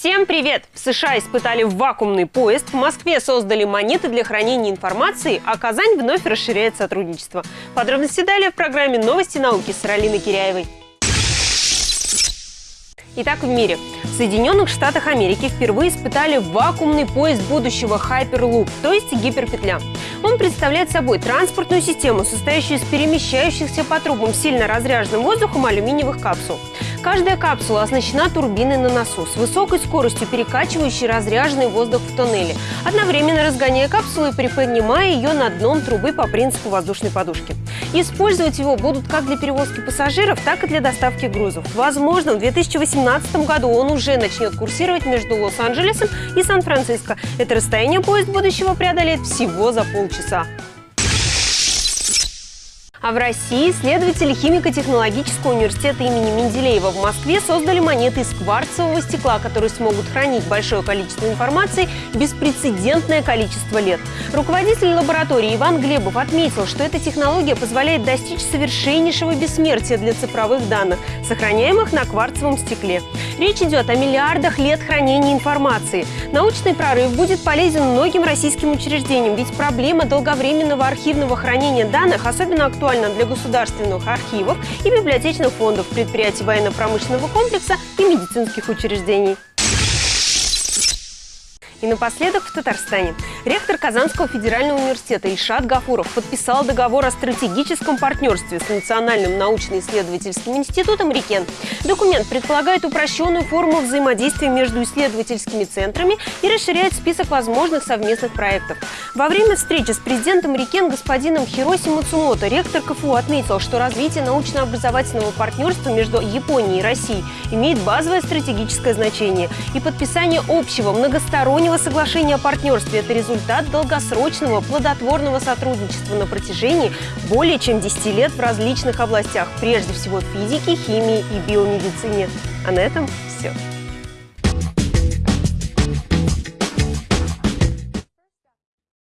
Всем привет! В США испытали вакуумный поезд, в Москве создали монеты для хранения информации, а Казань вновь расширяет сотрудничество. Подробности далее в программе «Новости науки» с Ралиной Киряевой. Итак, в мире. В Соединенных Штатах Америки впервые испытали вакуумный поезд будущего Hyperloop, то есть гиперпетля. Он представляет собой транспортную систему, состоящую из перемещающихся по трубам сильно разряженным воздухом алюминиевых капсул. Каждая капсула оснащена турбиной на носу с высокой скоростью, перекачивающей разряженный воздух в тоннеле, одновременно разгоняя капсулу и приподнимая ее над дном трубы по принципу воздушной подушки. Использовать его будут как для перевозки пассажиров, так и для доставки грузов. Возможно, в 2018 году он уже начнет курсировать между Лос-Анджелесом и Сан-Франциско. Это расстояние поезд будущего преодолеет всего за полчаса. А в России исследователи химико-технологического университета имени Менделеева в Москве создали монеты из кварцевого стекла, которые смогут хранить большое количество информации беспрецедентное количество лет. Руководитель лаборатории Иван Глебов отметил, что эта технология позволяет достичь совершеннейшего бессмертия для цифровых данных, сохраняемых на кварцевом стекле. Речь идет о миллиардах лет хранения информации. Научный прорыв будет полезен многим российским учреждениям, ведь проблема долговременного архивного хранения данных особенно актуальна актуально для государственных архивов и библиотечных фондов, предприятий военно-промышленного комплекса и медицинских учреждений. И напоследок в Татарстане. Ректор Казанского федерального университета Ильшат Гафуров подписал договор о стратегическом партнерстве с Национальным научно-исследовательским институтом «Рикен». Документ предполагает упрощенную форму взаимодействия между исследовательскими центрами и расширяет список возможных совместных проектов. Во время встречи с президентом «Рикен» господином Хироси Мацумото ректор КФУ отметил, что развитие научно-образовательного партнерства между Японией и Россией имеет базовое стратегическое значение. И подписание общего многостороннего соглашения о партнерстве – это результат долгосрочного плодотворного сотрудничества на протяжении более чем 10 лет в различных областях, прежде всего в физике, химии и биомедицине. А на этом все.